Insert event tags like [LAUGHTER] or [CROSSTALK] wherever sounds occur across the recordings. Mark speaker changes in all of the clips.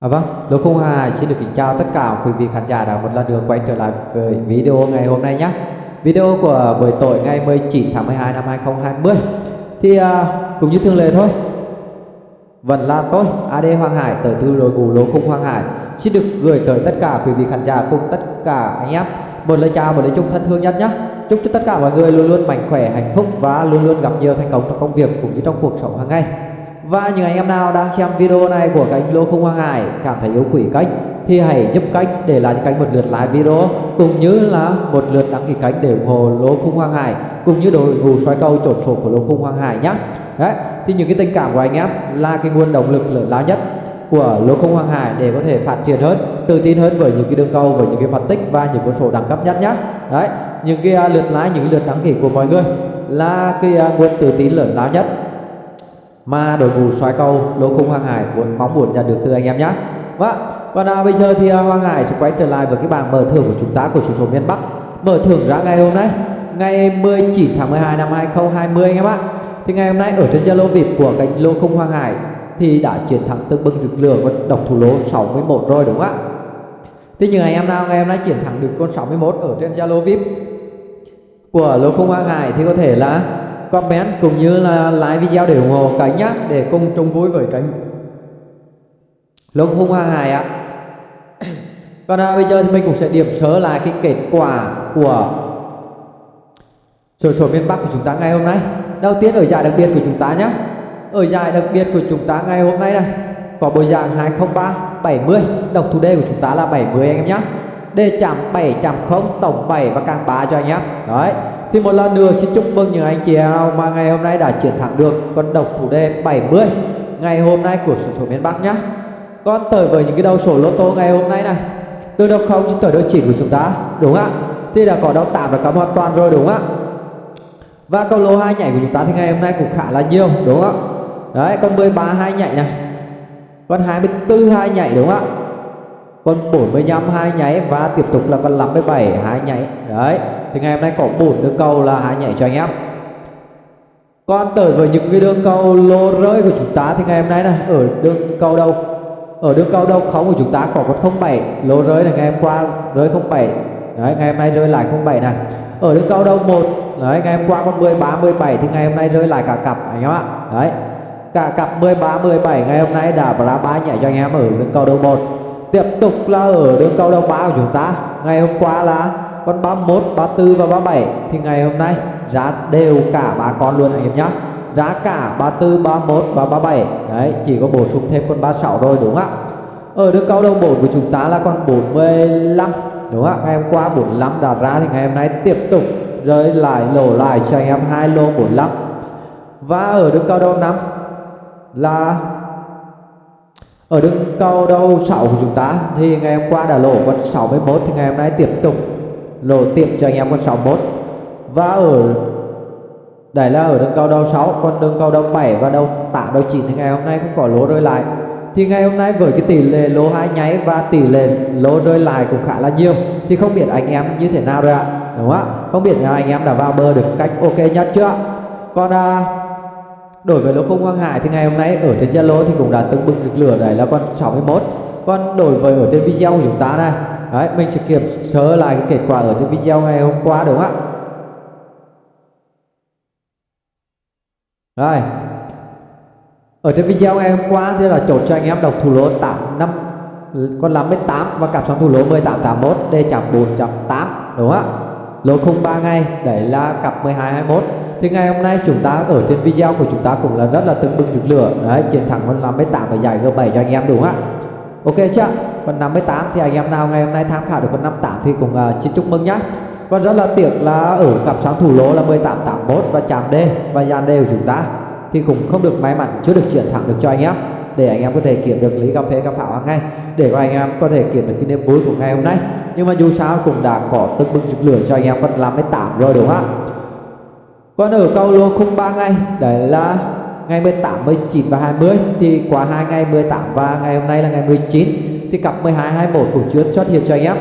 Speaker 1: À vâng, Lô Không Hà xin được kính chào tất cả quý vị khán giả đã một lần nữa quay trở lại với video ngày hôm nay nhé. Video của buổi tối ngày 19 tháng 12 năm 2020. Thì à, cũng như thường lệ thôi. Vẫn là tôi, AD Hoàng Hải tới từ đội ngũ Lô khung Hoàng Hải xin được gửi tới tất cả quý vị khán giả cùng tất cả anh em một lời chào một lời chúc thân thương nhất nhé. Chúc cho tất cả mọi người luôn luôn mạnh khỏe, hạnh phúc và luôn luôn gặp nhiều thành công trong công việc cũng như trong cuộc sống hàng ngày. Và những anh em nào đang xem video này của kênh Lô Không Hoàng Hải cảm thấy yêu quý kênh thì hãy giúp kênh để lại cánh kênh một lượt like video cũng như là một lượt đăng ký kênh để ủng hộ Lô Không Hoàng Hải cũng như đội ngũ xoay cầu chốt số của Lô Không Hoàng Hải nhé. Đấy, thì những cái tình cảm của anh em là cái nguồn động lực lớn lao nhất của Lô Không Hoàng Hải để có thể phát triển hơn, tự tin hơn với những cái đường cầu, với những cái phân tích và những con số đẳng cấp nhất nhé. Đấy, những cái à, lượt like, những cái lượt đăng ký của mọi người là cái à, nguồn tự tin lớn lao nhất mà đội ngũ xoay cầu lô khung Hoàng Hải muốn mong muốn nhận được từ anh em nhé. Vâng, còn à, bây giờ thì à, Hoàng Hải sẽ quay trở lại với cái bảng mở thưởng của chúng ta của chủ số miền Bắc. Mở thưởng ra ngày hôm nay, ngày 19 tháng 12 năm 2020 anh em ạ. Thì ngày hôm nay ở trên Zalo VIP của kênh lô khung Hoàng Hải thì đã chiến thắng tương bừng rực lửa và độc thủ lô 61 rồi đúng không ạ? Thì nhưng anh em nào ngày hôm nay chiến thắng được con 61 ở trên Zalo VIP của lô khung Hoàng Hải thì có thể là comment cũng như là like video để ủng hộ kênh nhé để cùng chung vui với kênh lúc Hung qua Hải ạ. [COUGHS] Còn à, bây giờ thì mình cũng sẽ điểm sớ lại cái kết quả của sổ số miền Bắc của chúng ta ngày hôm nay. Đầu tiên ở giải đặc biệt của chúng ta nhé ở giải đặc biệt của chúng ta ngày hôm nay này có bộ dạng 203 70 độc thủ đề của chúng ta là 70 anh em nhé đề chạm 7 chạm 0 tổng 7 và càng 3 cho anh em đấy thì một lần nữa xin chúc mừng những anh chị em mà ngày hôm nay đã chiến thắng được con độc thủ đề 70 ngày hôm nay của sổ số miền Bắc nhá. Con tới với những cái đầu sổ lô tô ngày hôm nay này. Từ đầu không tới đầu chỉ của chúng ta, đúng không ạ? Thì đã có đầu tạm là cắm hoàn toàn rồi đúng không ạ? Và câu lô hai nhảy của chúng ta thì ngày hôm nay cũng khá là nhiều đúng không ạ? Đấy, con 13 hai nhảy này. Con 24 hai nhảy đúng không ạ? Con 45 hai nháy và tiếp tục là con 57 hai nhảy. Đấy thì ngày hôm nay có bốn đường cầu là hãy nhảy cho anh em. Còn tới với những cái đường cầu lô rơi của chúng ta thì ngày hôm nay này ở đường cầu đâu? Ở đường cầu đâu? Không, của chúng ta có con 07 lô rơi này ngày hôm qua rơi 07 đấy, ngày hôm nay rơi lại 07 này ở đường cầu đâu? Một. Đấy, ngày hôm qua con 13 17 thì ngày hôm nay rơi lại cả cặp, anh em ạ. Đấy, cả cặp 13 17 ngày hôm nay đã ra ba nhảy cho anh em ở đường cầu đầu một. Tiếp tục là ở đường cầu đầu ba của chúng ta. Ngày hôm qua là con 31 34 và 37 thì ngày hôm nay giá đều cả ba con luôn anh em nhá. Giá cả 34 31 và 37 đấy, chỉ có bổ sung thêm con 36 rồi đúng không ạ? Ở đường cao đầu 4 của chúng ta là con 45 đúng không ạ? Ngày hôm qua 45 đạt ra thì ngày hôm nay tiếp tục rơi lại, lỗ lại cho anh em hai lô 45 và ở đường cao đầu 5 là ở đường cao đầu 6 của chúng ta thì ngày hôm qua đã lỗ con 61 thì ngày hôm nay tiếp tục lỗ tiệm cho anh em con 61 và ở đây là ở đường cầu đầu 6 còn đường cầu đầu 7 và đầu 8 đầu 9 thì ngày hôm nay không có lỗ rơi lại. Thì ngày hôm nay với cái tỷ lệ lỗ hai nháy và tỷ lệ lỗ rơi lại cũng khá là nhiều. Thì không biết anh em như thế nào rồi ạ? Đúng không ạ? Không biết là anh em đã vào bờ được cách ok nhất chưa còn à, đối với lỗ không Quang Hải thì ngày hôm nay ở trên Zalo thì cũng đã từng bừng rực lửa đấy là con 61 còn đối với ở trên video của chúng ta này Đấy, mình sẽ kiểm sớ lại cái kết quả ở trên video ngày hôm qua đúng không ạ? Rồi. Ở trên video ngày hôm qua thì là chốt cho anh em đọc thủ lỗ 85 con 58 và cặp sóng thủ lỗ 1881 D chạm 4.8 đúng không ạ? Lỗ khung 3 ngày, đấy là cặp 1221. Thì ngày hôm nay chúng ta ở trên video của chúng ta cũng là rất là từng bừng rực lửa. Đấy, chiến thắng con 58 và giải G7 cho anh em đúng không ạ? Ok chưa? Còn 58 thì anh em nào ngày hôm nay tham khảo được con 58 thì cũng uh, ờ, xin chúc mừng nhá. Còn rất là tiếc là ở cặp sáng thủ lô là 1881 và chạm D và dàn D của chúng ta thì cũng không được may mắn chưa được chuyển thẳng được cho anh em để anh em có thể kiểm được lý cà phê cà pháo hàng ngày để mà anh em có thể kiểm được cái niềm vui của ngày hôm nay nhưng mà dù sao cũng đã có tức bưng rực lửa cho anh em con 58 rồi đúng không ạ còn ở câu lô khung 3 ngày đấy là ngày 18, 19 và 20 thì qua hai ngày 18 và ngày hôm nay là ngày 19 thì cặp 12, 21 của chưa xuất hiện cho anh em.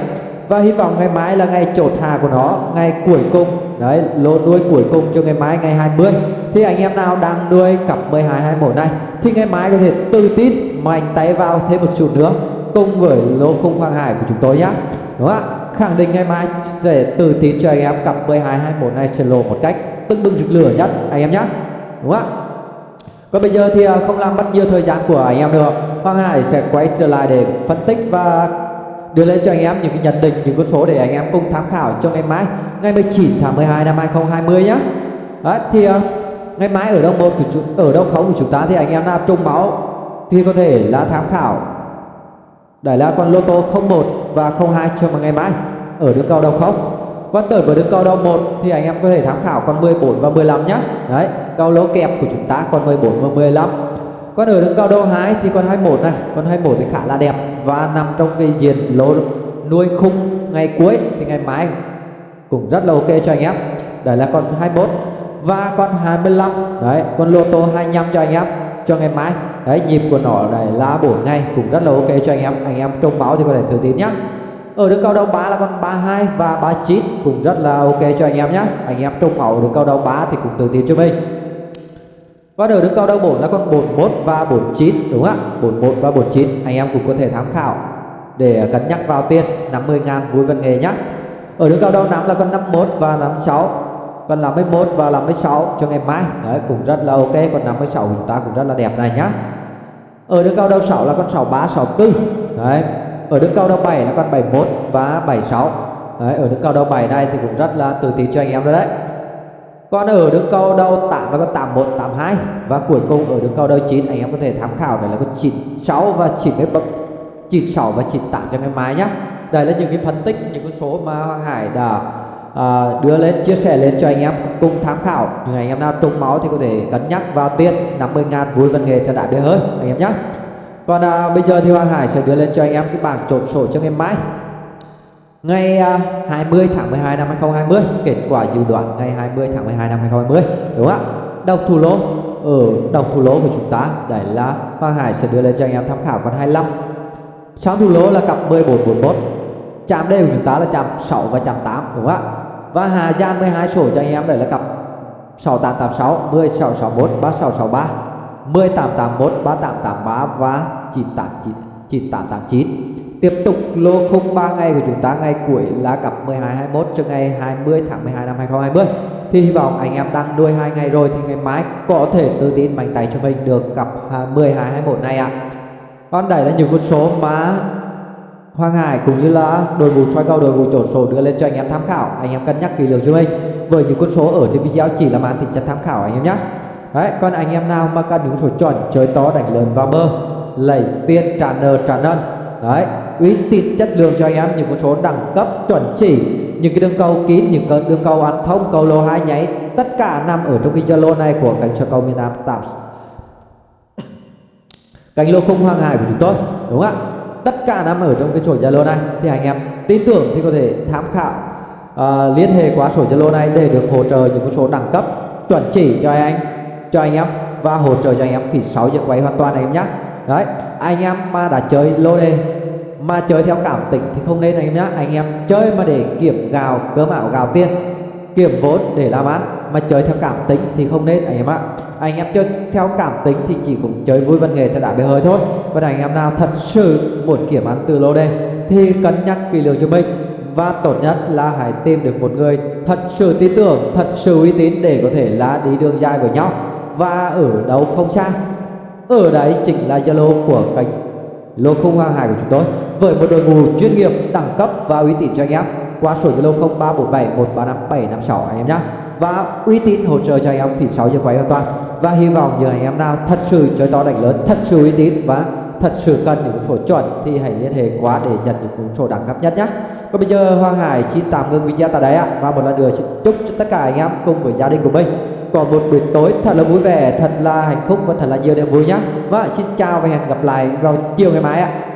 Speaker 1: Và hy vọng ngày mai là ngày chốt hà của nó ngày cuối cùng đấy lô nuôi cuối cùng cho ngày mai ngày 20 thì anh em nào đang nuôi cặp 12 21 này thì ngày mai có thể tự tin mạnh tay vào thêm một chút nữa cùng với lô khung hoàng hải của chúng tôi nhé đúng không ạ? Khẳng định ngày mai sẽ tự tin cho anh em cặp 12 21 này sẽ lộ một cách tưng bừng rực lửa nhất anh em nhé đúng không ạ? Còn bây giờ thì à, không làm mất nhiều thời gian của anh em nữa. Hoàng Hải sẽ quay trở lại để phân tích và đưa lên cho anh em những cái nhận định những con số để anh em cùng tham khảo cho ngày mai ngày 19 tháng 12 năm 2020 nhé Đấy, thì à, ngày mai ở đâu một của chúng, ở đâu không của chúng ta thì anh em nào trung máu thì có thể là tham khảo. Để là con lô tô 01 và 02 cho mà ngày mai ở đường cầu đầu không con tới với đường cầu đầu 1 thì anh em có thể tham khảo con 14 và 15 nhé đấy cầu lỗ kẹp của chúng ta con 14 và 15 Con ở đường cầu đầu 2 thì con 21 này, con 21 thì khá là đẹp và nằm trong cái diện lỗ nuôi khung ngày cuối thì ngày mai cũng rất là ok cho anh em. Đấy là con 21 và con 25 đấy, con lô tô 25 cho anh em, cho ngày mai. Đấy, nhịp của nó này là 4 ngày cũng rất là ok cho anh em. Anh em trông báo thì có thể tự tin nhé ở đường cao đầu 3 là con 32 và 39 cũng rất là ok cho anh em nhé anh em trông mẫu đường cao đầu 3 thì cũng tự tin cho mình. Và ở đường cao đầu 4 là con 41 và 49 đúng không ạ? 41 và 49 anh em cũng có thể tham khảo để cân nhắc vào tiền. 50 ngàn vui văn nghề nhé ở đường cao đầu 5 là con 51 và 56 còn 51 và 56 cho ngày mai. Đấy, cũng rất là ok. Còn 56 chúng ta cũng rất là đẹp này nhá. Ở đường cao đầu 6 là con 63 64 đấy ở đường cao đầu 7 là con 71 và 76 đấy ở đường cao đầu 7 này thì cũng rất là tự tin cho anh em rồi đấy. Còn ở đường cao đầu 8 là con 81 82 và cuối cùng ở đường cao đầu 9 anh em có thể tham khảo này là con 96 và 90 bậc 96 và 98 cho ngày mai nhá. Đây là những cái phân tích những con số mà Hoàng Hải đã à, đưa lên chia sẻ lên cho anh em cùng tham khảo. Những anh em nào trúng máu thì có thể cân nhắc vào tiền 50.000 vui văn nghề cho đại bia hơi anh em nhé còn à, bây giờ thì Hoàng Hải sẽ đưa lên cho anh em cái bảng trộn sổ cho ngày mai. Ngày à, 20 tháng 12 năm 2020 kết quả dự đoán ngày 20 tháng 12 năm 2020 đúng không ạ? Độc thủ lô ở độc thủ lô của chúng ta đấy là Hoàng Hải sẽ đưa lên cho anh em tham khảo con 25 Sáng thủ lô là cặp 1441 chạm đây của chúng ta là chạm 6 và chạm 8 đúng không ạ? Và Hà Giang 12 sổ cho anh em đây là cặp 6886 10661 3663 10881 3883 và 989 9889 tiếp tục lô khung 3 ngày của chúng ta, ngày cuối là cặp 1221 cho ngày 20 tháng 12 năm 2020 thì hy vọng anh em đang nuôi hai ngày rồi thì ngày mai có thể tự tin mạnh tay cho mình được cặp 1221 này ạ. À. còn đây là những con số mà Hoàng Hải cũng như là đội ngũ soi cầu, đội ngũ chỗ số đưa lên cho anh em tham khảo. Anh em cân nhắc kỹ lưỡng cho mình. Với những con số ở trên video chỉ là màn tính chất tham khảo anh em nhé đấy còn anh em nào mà cần những số chuẩn chơi to đánh lớn vào bơ lấy tiền trả nợ trả nân đấy uy tín chất lượng cho anh em những con số đẳng cấp chuẩn chỉ những cái đường cầu kín những cái đường cầu ăn thông cầu lô hai nháy tất cả nằm ở trong cái zalo này của cánh cho cầu miền Nam tạm. [COUGHS] Cánh lô khung hoàng hải của chúng tôi đúng không ạ? Tất cả nằm ở trong cái sổ Zalo này. Thì anh em tin tưởng thì có thể tham khảo uh, liên hệ qua sổ Zalo này để được hỗ trợ những con số đẳng cấp chuẩn chỉ cho anh cho anh em và hỗ trợ cho anh em phí 6 giờ quay hoàn toàn anh em nhé đấy, anh em mà đã chơi lô đề, mà chơi theo cảm tình thì không nên anh em nhé anh em chơi mà để kiểm gào cơm ảo gào tiền, kiểm vốn để làm ăn, mà chơi theo cảm tính thì không nên anh em ạ. Anh em chơi theo cảm tính thì chỉ cũng chơi vui văn nghệ cho đã bề hơi thôi. Và anh em nào thật sự muốn kiểm ăn từ lô đề thì cân nhắc kỹ lưỡng cho mình. Và tốt nhất là hãy tìm được một người thật sự tin tưởng, thật sự uy tín để có thể là đi đường dài với nhau và ở đâu không xa. Ở đấy chính là zalo của kênh lô khung hàng hải của chúng tôi. Với một đội ngũ chuyên nghiệp, đẳng cấp và uy tín cho anh em, qua số zalo 0347 135 756 anh em nhé và uy tín hỗ trợ cho anh em phí 6 giờ quay an toàn. Và hy vọng những anh em nào thật sự chơi to đánh lớn, thật sự uy tín và thật sự cần những số chuẩn thì hãy liên hệ qua để nhận những số đẳng cấp nhất nhé còn bây giờ Hoàng Hải xin tạm ngưng video tại đây ạ. Và một lần nữa xin chúc cho tất cả anh em cùng với gia đình của mình còn một buổi tối thật là vui vẻ, thật là hạnh phúc và thật là nhiều niềm vui nhé. Vâng xin chào và hẹn gặp lại vào chiều ngày mai ạ.